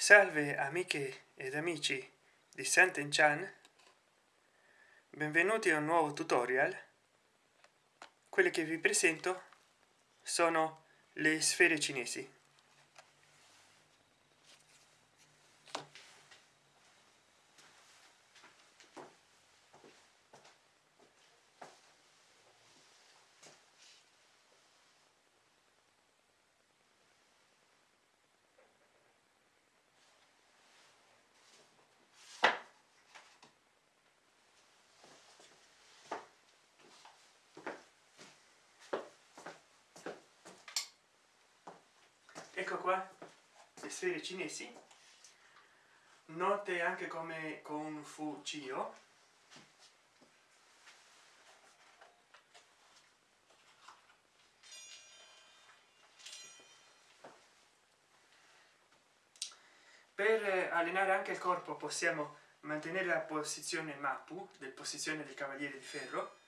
salve amiche ed amici di Sant'Enchan benvenuti a un nuovo tutorial. Quelle che vi presento sono le sfere cinesi ecco qua le sfere cinesi note anche come con fu cio per allenare anche il corpo possiamo mantenere la posizione mappu del posizione del cavaliere di ferro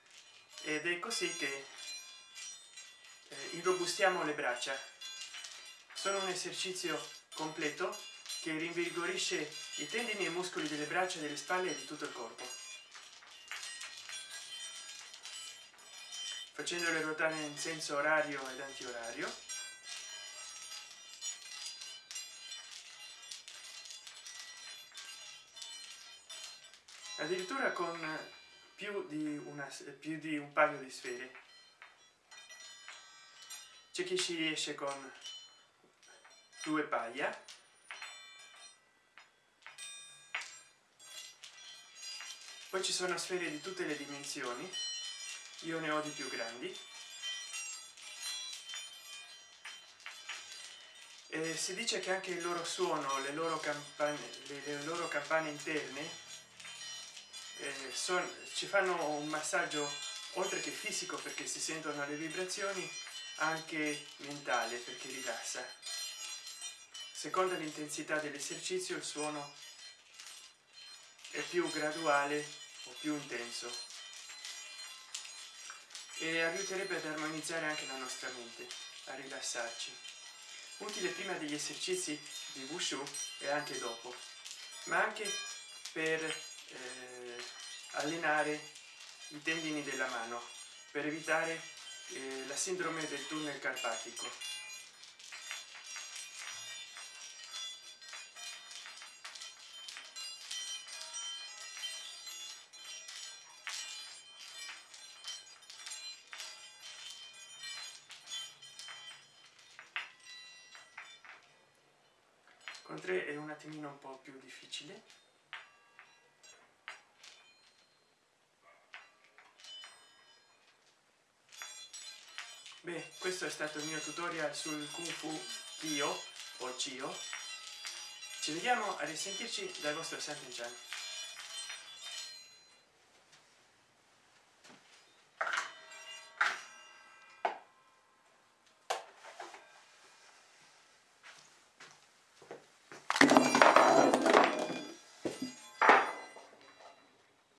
ed è così che eh, irrobustiamo le braccia sono un esercizio completo che rinvigorisce i tendini e muscoli delle braccia delle spalle e di tutto il corpo. Facendole ruotare in senso orario ed antiorario. Addirittura con più di una più di un paio di sfere. C'è chi ci riesce con due paia. Poi ci sono sfere di tutte le dimensioni. Io ne ho di più grandi. E si dice che anche il loro suono le loro campane le, le loro campane interne eh, son, ci fanno un massaggio oltre che fisico perché si sentono le vibrazioni anche mentale perché rilassa secondo l'intensità dell'esercizio il suono è più graduale o più intenso e aiuterebbe ad armonizzare anche la nostra mente a rilassarci. Utile prima degli esercizi di wushu e anche dopo ma anche per eh, allenare i tendini della mano per evitare eh, la sindrome del tunnel carpatico con 3 è un attimino un po più difficile. Beh questo è stato il mio tutorial sul kung fu io o cio ci vediamo a risentirci dal vostro Sant'Enchan